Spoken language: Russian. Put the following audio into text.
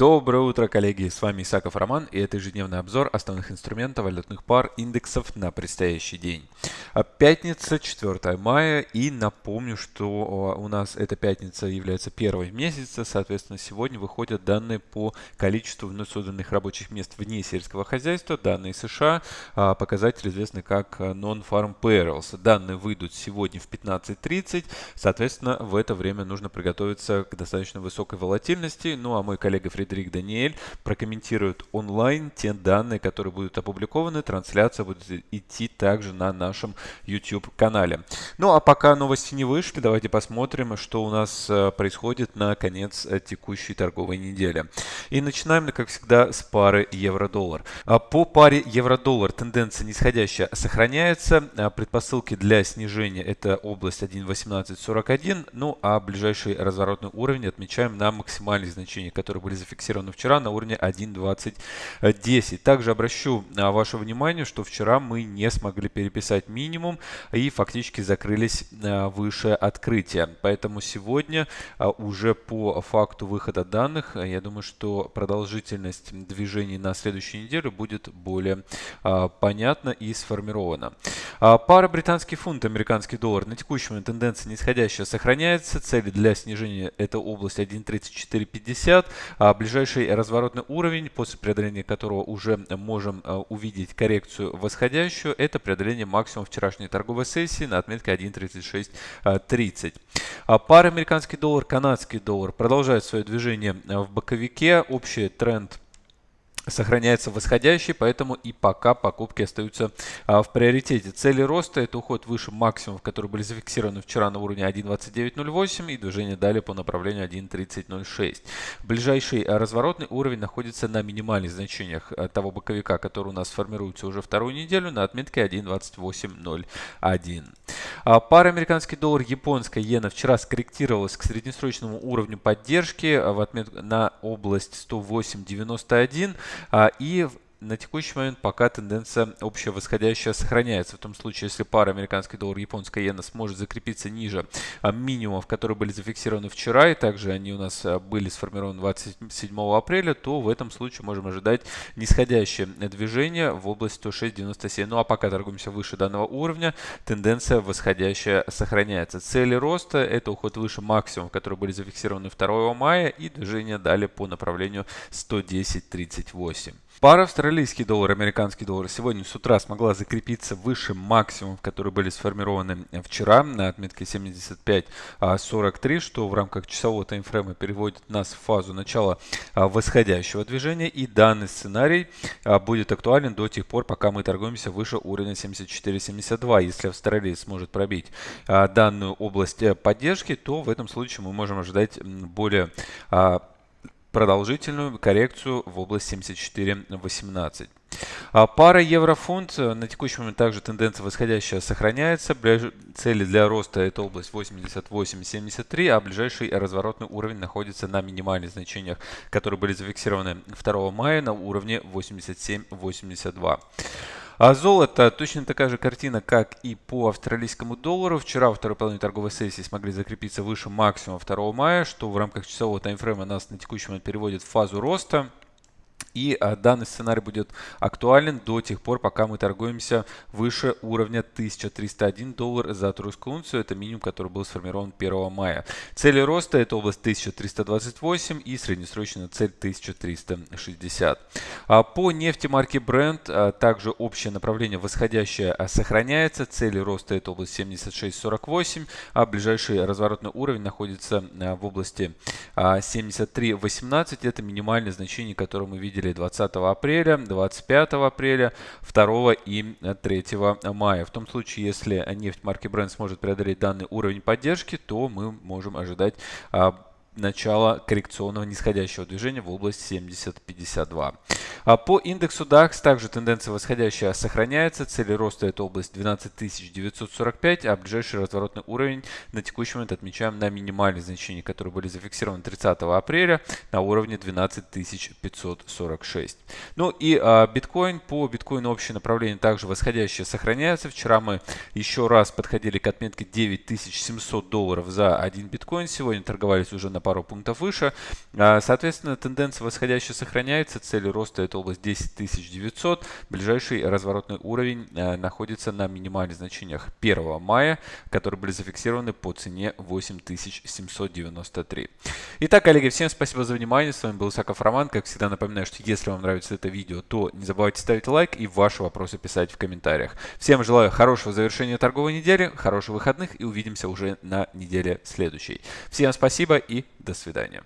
Доброе утро, коллеги! С вами Исаков Роман и это ежедневный обзор основных инструментов валютных пар индексов на предстоящий день. А, пятница, 4 мая и напомню, что у нас эта пятница является первой в месяце, соответственно сегодня выходят данные по количеству вновь созданных рабочих мест вне сельского хозяйства, данные США, а, показатель известный как Non-Farm Payrolls. Данные выйдут сегодня в 15.30, соответственно в это время нужно приготовиться к достаточно высокой волатильности, ну а мой коллега Фредерик Даниэль прокомментирует онлайн те данные, которые будут опубликованы. Трансляция будет идти также на нашем YouTube-канале. Ну а пока новости не вышли, давайте посмотрим, что у нас э, происходит на конец э, текущей торговой недели. И начинаем, как всегда, с пары евро-доллар. А по паре евро-доллар тенденция нисходящая сохраняется. А предпосылки для снижения это область 1.1841. Ну а ближайший разворотный уровень отмечаем на максимальных значениях, которые были зафиксированы зафиксированы вчера на уровне 1.2010. Также обращу а, ваше внимание, что вчера мы не смогли переписать минимум и фактически закрылись а, выше открытия. Поэтому сегодня а, уже по факту выхода данных, я думаю, что продолжительность движений на следующей неделе будет более понятна и сформирована. Пара британский фунт, американский доллар на текущем момент тенденция нисходящая сохраняется. Цели для снижения это область 1.3450 ближайший разворотный уровень, после преодоления которого уже можем э, увидеть коррекцию восходящую, это преодоление максимума вчерашней торговой сессии на отметке 1.3630. А пара американский доллар, канадский доллар продолжает свое движение э, в боковике. Общий тренд сохраняется восходящий, поэтому и пока покупки остаются а, в приоритете. Цели роста это уход выше максимумов, которые были зафиксированы вчера на уровне 1.2908 и движение далее по направлению 1.3006. Ближайший а, разворотный уровень находится на минимальных значениях а, того боковика, который у нас формируется уже вторую неделю на отметке 1.2801. А, пара американский доллар, японская иена вчера скорректировалась к среднесрочному уровню поддержки а, в отмет... на область 108.91 а, и на текущий момент пока тенденция общая восходящая сохраняется. В том случае, если пара американский доллар японская иена сможет закрепиться ниже а, минимумов, которые были зафиксированы вчера, и также они у нас а, были сформированы 27 апреля, то в этом случае можем ожидать нисходящее движение в область 106.97. Ну а пока торгуемся выше данного уровня, тенденция восходящая сохраняется. Цели роста это уход выше максимумов, которые были зафиксированы 2 мая и движение далее по направлению 110.38. Пара австралийский доллар, американский доллар сегодня с утра смогла закрепиться выше максимумов, которые были сформированы вчера на отметке 75.43, что в рамках часового таймфрейма переводит нас в фазу начала а, восходящего движения. И данный сценарий а, будет актуален до тех пор, пока мы торгуемся выше уровня 74.72. Если Австралия сможет пробить а, данную область э, поддержки, то в этом случае мы можем ожидать более продолжительную коррекцию в область 74.18. А пара евро-фунт э, на текущий момент также тенденция восходящая сохраняется. Цели для роста это область 88.73, а ближайший разворотный уровень находится на минимальных значениях, которые были зафиксированы 2 мая на уровне 87.82. А золото точно такая же картина, как и по австралийскому доллару. Вчера во второй половине торговой сессии смогли закрепиться выше максимума 2 мая, что в рамках часового таймфрейма нас на текущий момент переводит в фазу роста. И а, данный сценарий будет актуален до тех пор, пока мы торгуемся выше уровня 1301 доллар за тройскую унцию. Это минимум, который был сформирован 1 мая. Цели роста это область 1328 и среднесрочная цель 1360. А по нефти марки Brent а, также общее направление восходящее а, сохраняется. Цели роста это область 76.48, а ближайший разворотный уровень находится в области а, 73.18. Это минимальное значение, которое мы видели видели 20 апреля, 25 апреля, 2 и 3 мая. В том случае, если нефть марки Brent сможет преодолеть данный уровень поддержки, то мы можем ожидать а, начала коррекционного нисходящего движения в область 70-52. А по индексу DAX также тенденция восходящая сохраняется. Цели роста это область 12945, а ближайший разворотный уровень на текущий момент отмечаем на минимальные значения, которые были зафиксированы 30 апреля на уровне 12546. Ну и а, биткоин. По биткоину общее направление также восходящее сохраняется. Вчера мы еще раз подходили к отметке 9700 долларов за один биткоин. Сегодня торговались уже на пару пунктов выше. А, соответственно, тенденция восходящая сохраняется. Цель роста это область 10900. Ближайший разворотный уровень а, находится на минимальных значениях 1 мая, которые были зафиксированы по цене 8793. Итак, коллеги, всем спасибо за внимание. С вами был Исаков Роман. Как всегда напоминаю, что если вам нравится это видео, то не забывайте ставить лайк и ваши вопросы писать в комментариях. Всем желаю хорошего завершения торговой недели, хороших выходных и увидимся уже на неделе следующей. Всем спасибо и до свидания.